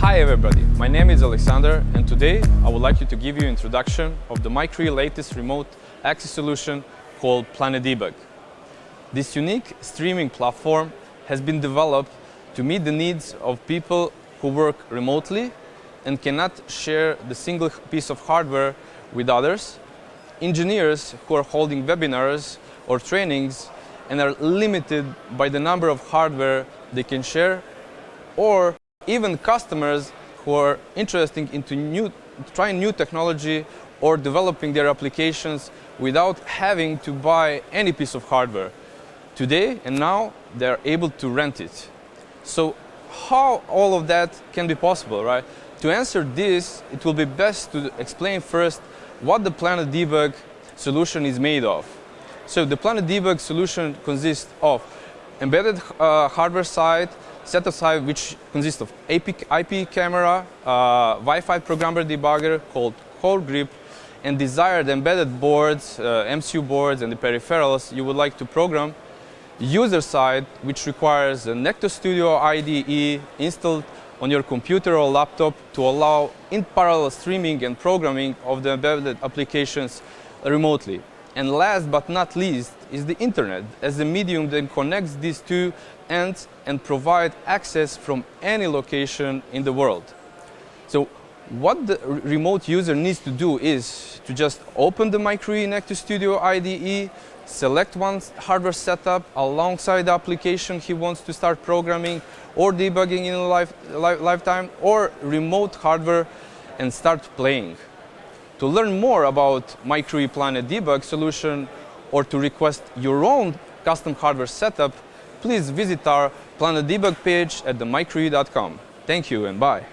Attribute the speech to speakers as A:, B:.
A: Hi everybody, my name is Alexander and today I would like you to give you an introduction of the MikroE latest remote access solution called Planet Debug. This unique streaming platform has been developed to meet the needs of people who work remotely and cannot share the single piece of hardware with others, engineers who are holding webinars or trainings and are limited by the number of hardware they can share, or even customers who are interested into new, trying new technology or developing their applications without having to buy any piece of hardware. Today and now they're able to rent it. So how all of that can be possible, right? To answer this, it will be best to explain first what the Planet Debug solution is made of. So the Planet Debug solution consists of embedded uh, hardware side, set aside which consists of IP camera, uh, Wi-Fi programmer debugger called CODEGRIP, and desired embedded boards, uh, MCU boards, and the peripherals you would like to program user side, which requires a Necto Studio IDE installed on your computer or laptop to allow in parallel streaming and programming of the embedded applications remotely. And last but not least is the internet as the medium that connects these two ends and provide access from any location in the world. So what the remote user needs to do is to just open the MikroE Necto Studio IDE, select one hardware setup alongside the application he wants to start programming or debugging in a life, lifetime or remote hardware and start playing. To learn more about MikroE PlanetDebug solution or to request your own custom hardware setup, please visit our PlanetDebug page at the mikroe.com. Thank you and bye.